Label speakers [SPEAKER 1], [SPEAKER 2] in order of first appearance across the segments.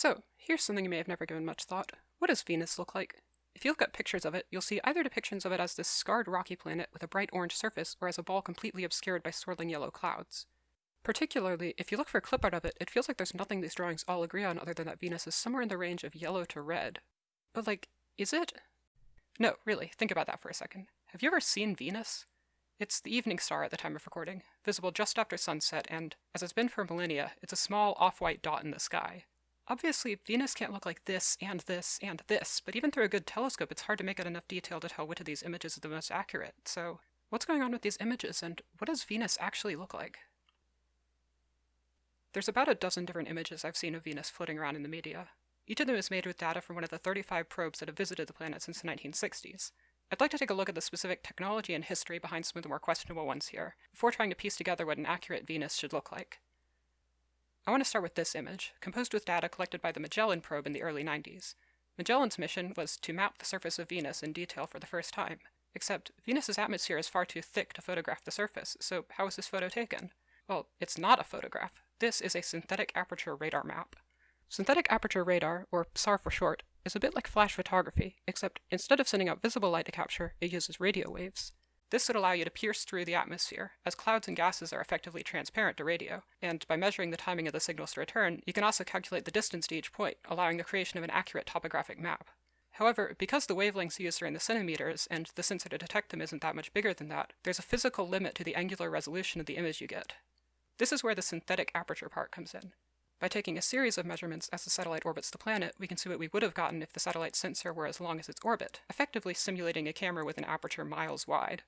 [SPEAKER 1] So, here's something you may have never given much thought. What does Venus look like? If you look at pictures of it, you'll see either depictions of it as this scarred rocky planet with a bright orange surface or as a ball completely obscured by swirling yellow clouds. Particularly, if you look for a clip art of it, it feels like there's nothing these drawings all agree on other than that Venus is somewhere in the range of yellow to red. But like, is it? No, really, think about that for a second. Have you ever seen Venus? It's the evening star at the time of recording, visible just after sunset, and, as it's been for millennia, it's a small off-white dot in the sky. Obviously, Venus can't look like this, and this, and this, but even through a good telescope it's hard to make out enough detail to tell which of these images is the most accurate, so what's going on with these images, and what does Venus actually look like? There's about a dozen different images I've seen of Venus floating around in the media. Each of them is made with data from one of the 35 probes that have visited the planet since the 1960s. I'd like to take a look at the specific technology and history behind some of the more questionable ones here, before trying to piece together what an accurate Venus should look like. I want to start with this image, composed with data collected by the Magellan probe in the early 90s. Magellan's mission was to map the surface of Venus in detail for the first time, except Venus's atmosphere is far too thick to photograph the surface, so how was this photo taken? Well, it's not a photograph. This is a synthetic aperture radar map. Synthetic aperture radar, or SAR for short, is a bit like flash photography, except instead of sending out visible light to capture, it uses radio waves. This would allow you to pierce through the atmosphere, as clouds and gases are effectively transparent to radio, and by measuring the timing of the signals to return, you can also calculate the distance to each point, allowing the creation of an accurate topographic map. However, because the wavelengths used are in the centimeters, and the sensor to detect them isn't that much bigger than that, there's a physical limit to the angular resolution of the image you get. This is where the synthetic aperture part comes in. By taking a series of measurements as the satellite orbits the planet, we can see what we would have gotten if the satellite sensor were as long as its orbit, effectively simulating a camera with an aperture miles wide.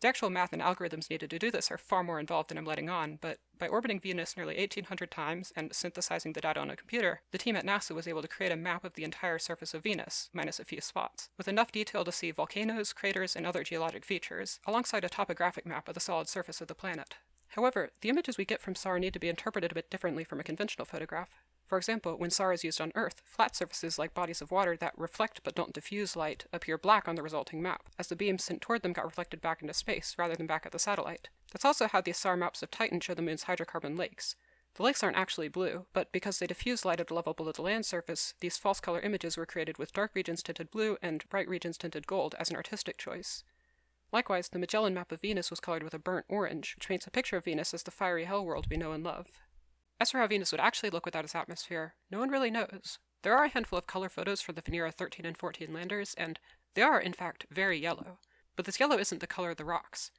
[SPEAKER 1] The actual math and algorithms needed to do this are far more involved than I'm letting on, but by orbiting Venus nearly 1800 times and synthesizing the data on a computer, the team at NASA was able to create a map of the entire surface of Venus, minus a few spots, with enough detail to see volcanoes, craters, and other geologic features, alongside a topographic map of the solid surface of the planet. However, the images we get from SAR need to be interpreted a bit differently from a conventional photograph. For example, when SAR is used on Earth, flat surfaces like bodies of water that reflect but don't diffuse light appear black on the resulting map, as the beams sent toward them got reflected back into space rather than back at the satellite. That's also how the SAR maps of Titan show the moon's hydrocarbon lakes. The lakes aren't actually blue, but because they diffuse light at a level below the land surface, these false color images were created with dark regions tinted blue and bright regions tinted gold as an artistic choice. Likewise, the Magellan map of Venus was colored with a burnt orange, which paints a picture of Venus as the fiery hell world we know and love. How Venus would actually look without its atmosphere, no one really knows. There are a handful of color photos for the Venera 13 and 14 landers, and they are, in fact, very yellow. But this yellow isn't the color of the rocks.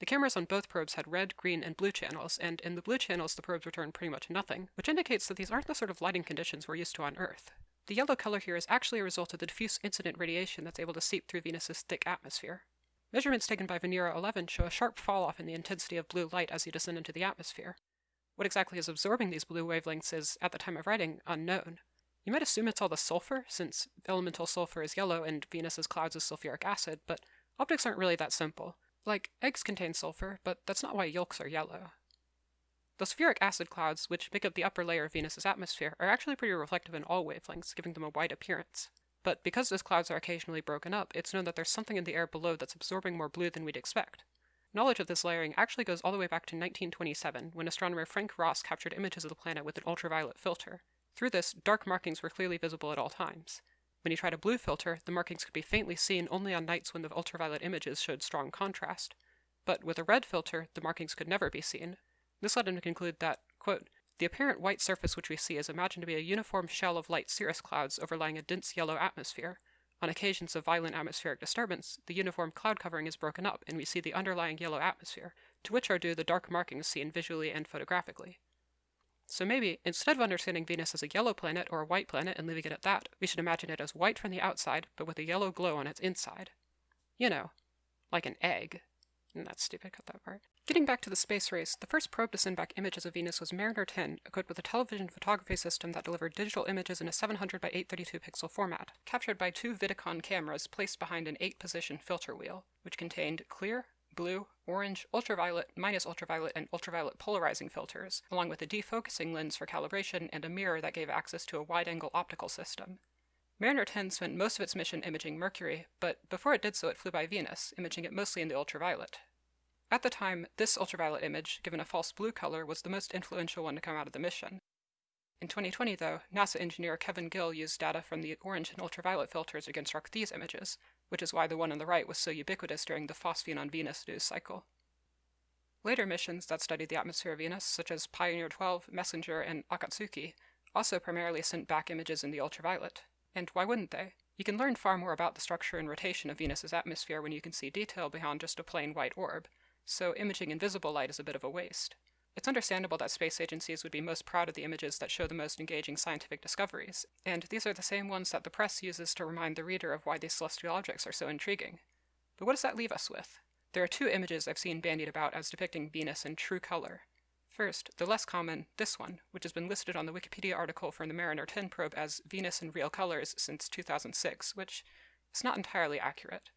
[SPEAKER 1] The cameras on both probes had red, green, and blue channels, and in the blue channels the probes returned pretty much nothing, which indicates that these aren't the sort of lighting conditions we're used to on Earth. The yellow color here is actually a result of the diffuse incident radiation that's able to seep through Venus's thick atmosphere. Measurements taken by Venera 11 show a sharp fall off in the intensity of blue light as you descend into the atmosphere. What exactly is absorbing these blue wavelengths is, at the time of writing, unknown. You might assume it's all the sulfur, since elemental sulfur is yellow and Venus's clouds is sulfuric acid, but optics aren't really that simple. Like, eggs contain sulfur, but that's not why yolks are yellow. The sulfuric acid clouds, which make up the upper layer of Venus's atmosphere, are actually pretty reflective in all wavelengths, giving them a white appearance. But because those clouds are occasionally broken up, it's known that there's something in the air below that's absorbing more blue than we'd expect. Knowledge of this layering actually goes all the way back to 1927, when astronomer Frank Ross captured images of the planet with an ultraviolet filter. Through this, dark markings were clearly visible at all times. When he tried a blue filter, the markings could be faintly seen only on nights when the ultraviolet images showed strong contrast. But with a red filter, the markings could never be seen. This led him to conclude that, quote, the apparent white surface which we see is imagined to be a uniform shell of light cirrus clouds overlying a dense yellow atmosphere, on occasions of violent atmospheric disturbance, the uniform cloud covering is broken up and we see the underlying yellow atmosphere, to which are due the dark markings seen visually and photographically. So maybe, instead of understanding Venus as a yellow planet or a white planet and leaving it at that, we should imagine it as white from the outside, but with a yellow glow on its inside. You know, like an egg. And that's stupid, cut that part. Getting back to the space race, the first probe to send back images of Venus was Mariner 10, equipped with a television photography system that delivered digital images in a 700 by 832 pixel format, captured by two Vidicon cameras placed behind an 8-position filter wheel, which contained clear, blue, orange, ultraviolet, minus ultraviolet, and ultraviolet polarizing filters, along with a defocusing lens for calibration and a mirror that gave access to a wide-angle optical system. Mariner 10 spent most of its mission imaging Mercury, but before it did so it flew by Venus, imaging it mostly in the ultraviolet. At the time, this ultraviolet image, given a false blue color, was the most influential one to come out of the mission. In 2020, though, NASA engineer Kevin Gill used data from the orange and ultraviolet filters to construct these images, which is why the one on the right was so ubiquitous during the Phosphine on Venus news cycle. Later missions that studied the atmosphere of Venus, such as Pioneer 12, Messenger, and Akatsuki, also primarily sent back images in the ultraviolet. And why wouldn't they? You can learn far more about the structure and rotation of Venus's atmosphere when you can see detail beyond just a plain white orb, so imaging invisible light is a bit of a waste. It's understandable that space agencies would be most proud of the images that show the most engaging scientific discoveries, and these are the same ones that the press uses to remind the reader of why these celestial objects are so intriguing. But what does that leave us with? There are two images I've seen bandied about as depicting Venus in true color. First, the less common, this one, which has been listed on the Wikipedia article from the Mariner 10 probe as Venus in real colors since 2006, which is not entirely accurate.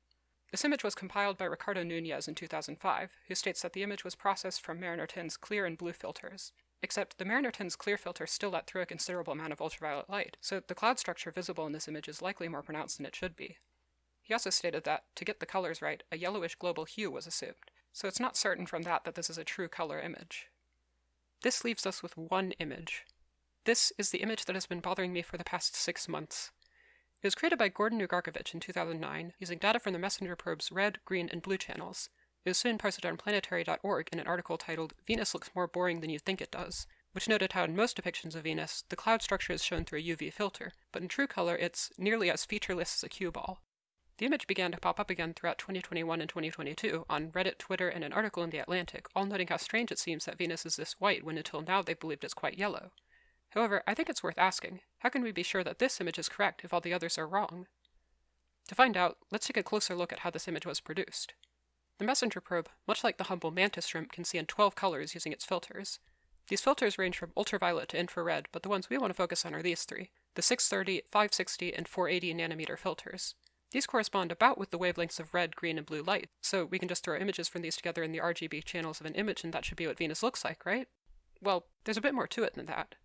[SPEAKER 1] This image was compiled by Ricardo Nunes in 2005, who states that the image was processed from Mariner 10's clear and blue filters. Except the Mariner 10's clear filter still let through a considerable amount of ultraviolet light, so the cloud structure visible in this image is likely more pronounced than it should be. He also stated that, to get the colors right, a yellowish global hue was assumed, so it's not certain from that that this is a true color image. This leaves us with one image. This is the image that has been bothering me for the past six months. It was created by Gordan Ugarkovic in 2009 using data from the messenger probe's red, green, and blue channels. It was soon posted on planetary.org in an article titled Venus Looks More Boring Than You Think It Does, which noted how in most depictions of Venus, the cloud structure is shown through a UV filter, but in true color it's nearly as featureless as a cue ball. The image began to pop up again throughout 2021 and 2022 on Reddit, Twitter, and an article in The Atlantic, all noting how strange it seems that Venus is this white when until now they believed it's quite yellow. However, I think it's worth asking, how can we be sure that this image is correct if all the others are wrong? To find out, let's take a closer look at how this image was produced. The messenger probe, much like the humble mantis shrimp, can see in 12 colors using its filters. These filters range from ultraviolet to infrared, but the ones we want to focus on are these three, the 630, 560, and 480 nanometer filters. These correspond about with the wavelengths of red, green, and blue light, so we can just throw images from these together in the RGB channels of an image and that should be what Venus looks like, right? Well, there's a bit more to it than that.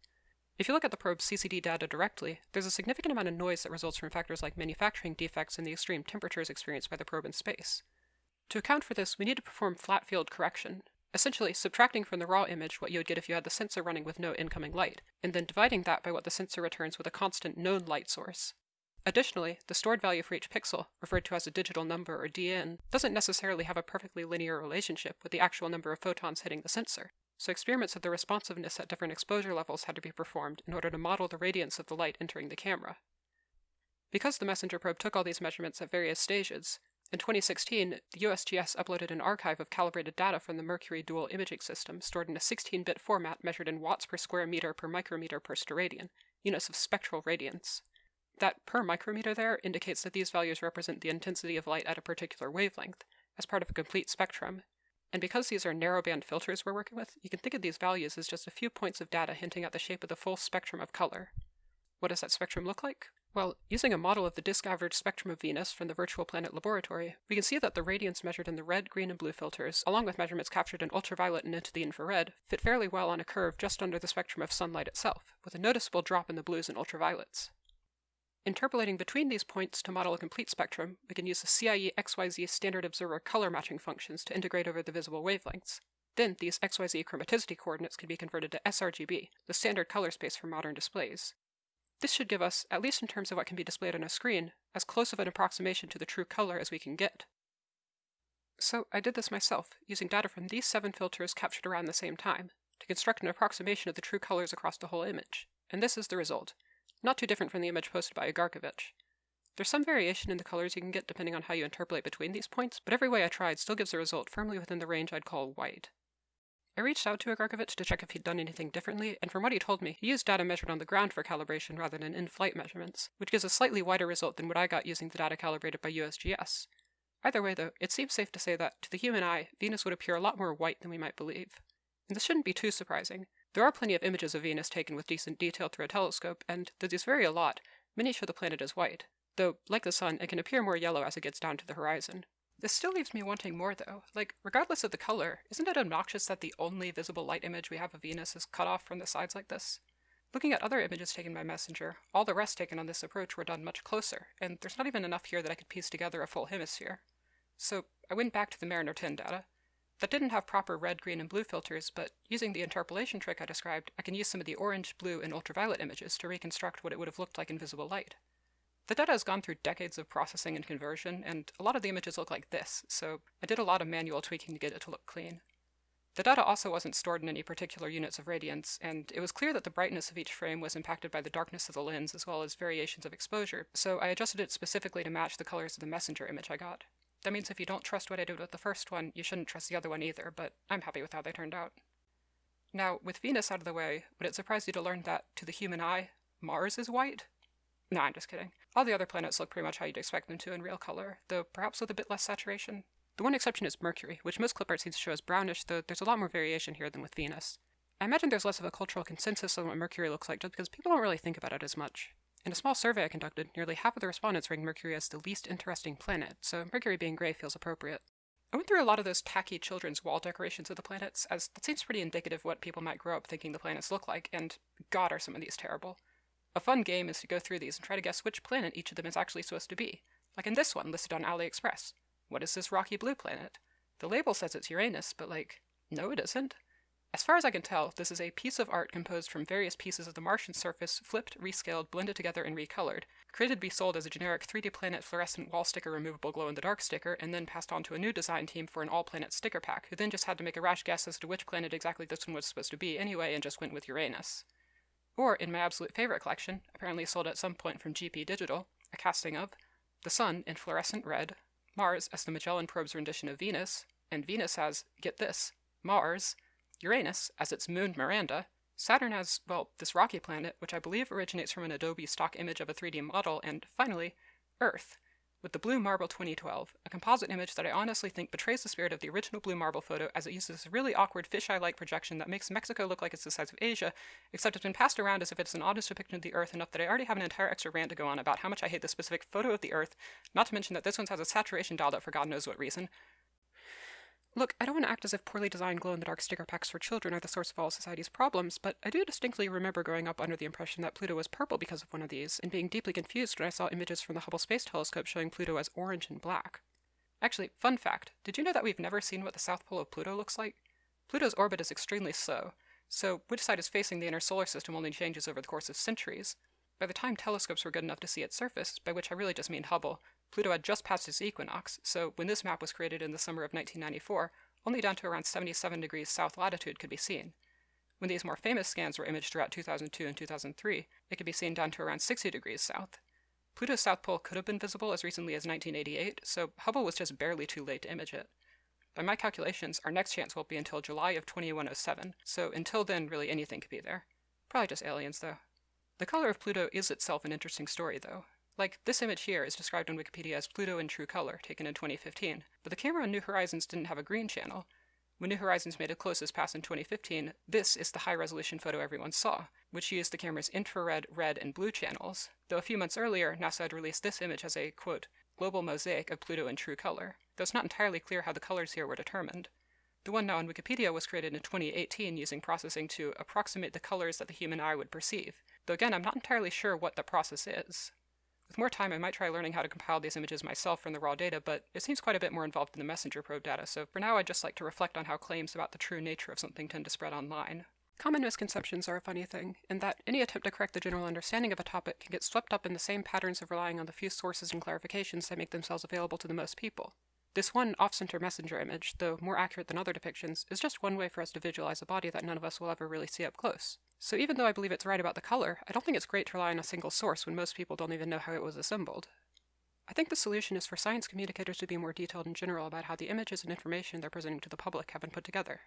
[SPEAKER 1] If you look at the probe's CCD data directly, there's a significant amount of noise that results from factors like manufacturing defects and the extreme temperatures experienced by the probe in space. To account for this, we need to perform flat field correction, essentially subtracting from the raw image what you would get if you had the sensor running with no incoming light, and then dividing that by what the sensor returns with a constant known light source. Additionally, the stored value for each pixel, referred to as a digital number or DN, doesn't necessarily have a perfectly linear relationship with the actual number of photons hitting the sensor so experiments of the responsiveness at different exposure levels had to be performed in order to model the radiance of the light entering the camera. Because the messenger probe took all these measurements at various stages, in 2016, the USGS uploaded an archive of calibrated data from the Mercury Dual Imaging System stored in a 16-bit format measured in watts per square meter per micrometer per steradian, units of spectral radiance. That per micrometer there indicates that these values represent the intensity of light at a particular wavelength, as part of a complete spectrum, and because these are narrowband filters we're working with, you can think of these values as just a few points of data hinting at the shape of the full spectrum of color. What does that spectrum look like? Well, using a model of the disk average spectrum of Venus from the Virtual Planet Laboratory, we can see that the radiance measured in the red, green, and blue filters, along with measurements captured in ultraviolet and into the infrared, fit fairly well on a curve just under the spectrum of sunlight itself, with a noticeable drop in the blues and ultraviolets. Interpolating between these points to model a complete spectrum, we can use the CIE XYZ standard observer color matching functions to integrate over the visible wavelengths. Then these XYZ chromaticity coordinates can be converted to sRGB, the standard color space for modern displays. This should give us, at least in terms of what can be displayed on a screen, as close of an approximation to the true color as we can get. So I did this myself, using data from these seven filters captured around the same time, to construct an approximation of the true colors across the whole image, and this is the result not too different from the image posted by Ugarkovic. There's some variation in the colors you can get depending on how you interpolate between these points, but every way I tried still gives a result firmly within the range I'd call white. I reached out to Ugarkovic to check if he'd done anything differently, and from what he told me, he used data measured on the ground for calibration rather than in-flight measurements, which gives a slightly wider result than what I got using the data calibrated by USGS. Either way, though, it seems safe to say that, to the human eye, Venus would appear a lot more white than we might believe. And this shouldn't be too surprising. There are plenty of images of Venus taken with decent detail through a telescope, and though these vary a lot, many show the planet as white, though, like the sun, it can appear more yellow as it gets down to the horizon. This still leaves me wanting more, though. Like, regardless of the color, isn't it obnoxious that the only visible light image we have of Venus is cut off from the sides like this? Looking at other images taken by Messenger, all the rest taken on this approach were done much closer, and there's not even enough here that I could piece together a full hemisphere. So I went back to the Mariner 10 data. That didn't have proper red, green, and blue filters, but using the interpolation trick I described, I can use some of the orange, blue, and ultraviolet images to reconstruct what it would have looked like in visible light. The data has gone through decades of processing and conversion, and a lot of the images look like this, so I did a lot of manual tweaking to get it to look clean. The data also wasn't stored in any particular units of radiance, and it was clear that the brightness of each frame was impacted by the darkness of the lens as well as variations of exposure, so I adjusted it specifically to match the colors of the messenger image I got. That means if you don't trust what I did with the first one, you shouldn't trust the other one either, but I'm happy with how they turned out. Now, with Venus out of the way, would it surprise you to learn that, to the human eye, Mars is white? No, I'm just kidding. All the other planets look pretty much how you'd expect them to in real color, though perhaps with a bit less saturation. The one exception is Mercury, which most clip art seems to show as brownish, though there's a lot more variation here than with Venus. I imagine there's less of a cultural consensus on what Mercury looks like just because people don't really think about it as much. In a small survey I conducted, nearly half of the respondents ranked Mercury as the least interesting planet, so Mercury being gray feels appropriate. I went through a lot of those tacky children's wall decorations of the planets, as that seems pretty indicative of what people might grow up thinking the planets look like, and god are some of these terrible. A fun game is to go through these and try to guess which planet each of them is actually supposed to be, like in this one listed on AliExpress. What is this rocky blue planet? The label says it's Uranus, but like, no it isn't. As far as I can tell, this is a piece of art composed from various pieces of the Martian surface, flipped, rescaled, blended together, and recolored, created to be sold as a generic 3D Planet fluorescent wall sticker removable glow-in-the-dark sticker, and then passed on to a new design team for an all-planet sticker pack, who then just had to make a rash guess as to which planet exactly this one was supposed to be anyway, and just went with Uranus. Or, in my absolute favorite collection, apparently sold at some point from GP Digital, a casting of the Sun in fluorescent red, Mars as the Magellan probe's rendition of Venus, and Venus as, get this, Mars, Uranus as its moon Miranda, Saturn as, well, this rocky planet, which I believe originates from an Adobe stock image of a 3D model, and finally, Earth, with the Blue Marble 2012, a composite image that I honestly think betrays the spirit of the original Blue Marble photo as it uses a really awkward fisheye-like projection that makes Mexico look like it's the size of Asia, except it's been passed around as if it's an honest depiction of the Earth enough that I already have an entire extra rant to go on about how much I hate this specific photo of the Earth, not to mention that this one has a saturation dialed up for God knows what reason, Look, I don't want to act as if poorly designed glow-in-the-dark sticker packs for children are the source of all society's problems, but I do distinctly remember growing up under the impression that Pluto was purple because of one of these, and being deeply confused when I saw images from the Hubble Space Telescope showing Pluto as orange and black. Actually, fun fact, did you know that we've never seen what the south pole of Pluto looks like? Pluto's orbit is extremely slow, so which side is facing the inner solar system only changes over the course of centuries. By the time telescopes were good enough to see its surface, by which I really just mean Hubble, Pluto had just passed its equinox, so when this map was created in the summer of 1994, only down to around 77 degrees south latitude could be seen. When these more famous scans were imaged throughout 2002 and 2003, it could be seen down to around 60 degrees south. Pluto's south pole could have been visible as recently as 1988, so Hubble was just barely too late to image it. By my calculations, our next chance won't be until July of 2107, so until then, really anything could be there. Probably just aliens, though. The color of Pluto is itself an interesting story, though. Like, this image here is described on Wikipedia as Pluto in true color, taken in 2015, but the camera on New Horizons didn't have a green channel. When New Horizons made a closest pass in 2015, this is the high-resolution photo everyone saw, which used the camera's infrared, red, and blue channels, though a few months earlier, NASA had released this image as a, quote, global mosaic of Pluto in true color, though it's not entirely clear how the colors here were determined. The one now on Wikipedia was created in 2018 using processing to approximate the colors that the human eye would perceive, though again I'm not entirely sure what the process is. With more time, I might try learning how to compile these images myself from the raw data, but it seems quite a bit more involved than the messenger probe data, so for now I'd just like to reflect on how claims about the true nature of something tend to spread online. Common misconceptions are a funny thing, in that any attempt to correct the general understanding of a topic can get swept up in the same patterns of relying on the few sources and clarifications that make themselves available to the most people. This one off-center messenger image, though more accurate than other depictions, is just one way for us to visualize a body that none of us will ever really see up close. So even though I believe it's right about the color, I don't think it's great to rely on a single source when most people don't even know how it was assembled. I think the solution is for science communicators to be more detailed in general about how the images and information they're presenting to the public have been put together.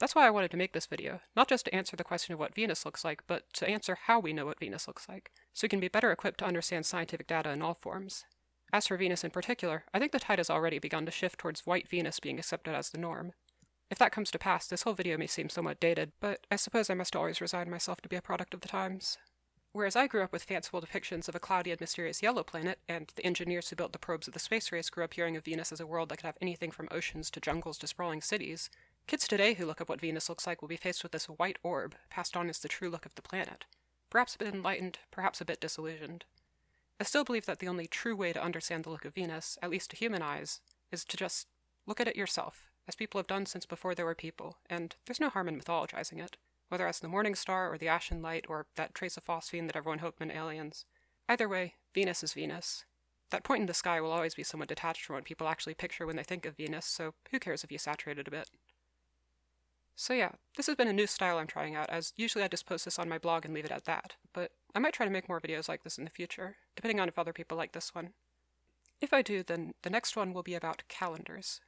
[SPEAKER 1] That's why I wanted to make this video, not just to answer the question of what Venus looks like, but to answer how we know what Venus looks like, so we can be better equipped to understand scientific data in all forms. As for Venus in particular, I think the tide has already begun to shift towards white Venus being accepted as the norm. If that comes to pass, this whole video may seem somewhat dated, but I suppose I must always resign myself to be a product of the times. Whereas I grew up with fanciful depictions of a cloudy and mysterious yellow planet, and the engineers who built the probes of the space race grew up hearing of Venus as a world that could have anything from oceans to jungles to sprawling cities, kids today who look up what Venus looks like will be faced with this white orb, passed on as the true look of the planet. Perhaps a bit enlightened, perhaps a bit disillusioned. I still believe that the only true way to understand the look of Venus, at least to human eyes, is to just look at it yourself as people have done since before there were people, and there's no harm in mythologizing it, whether as the morning star or the ashen light or that trace of phosphine that everyone hoped meant aliens. Either way, Venus is Venus. That point in the sky will always be somewhat detached from what people actually picture when they think of Venus, so who cares if you saturate it a bit? So yeah, this has been a new style I'm trying out, as usually I just post this on my blog and leave it at that, but I might try to make more videos like this in the future, depending on if other people like this one. If I do, then the next one will be about calendars.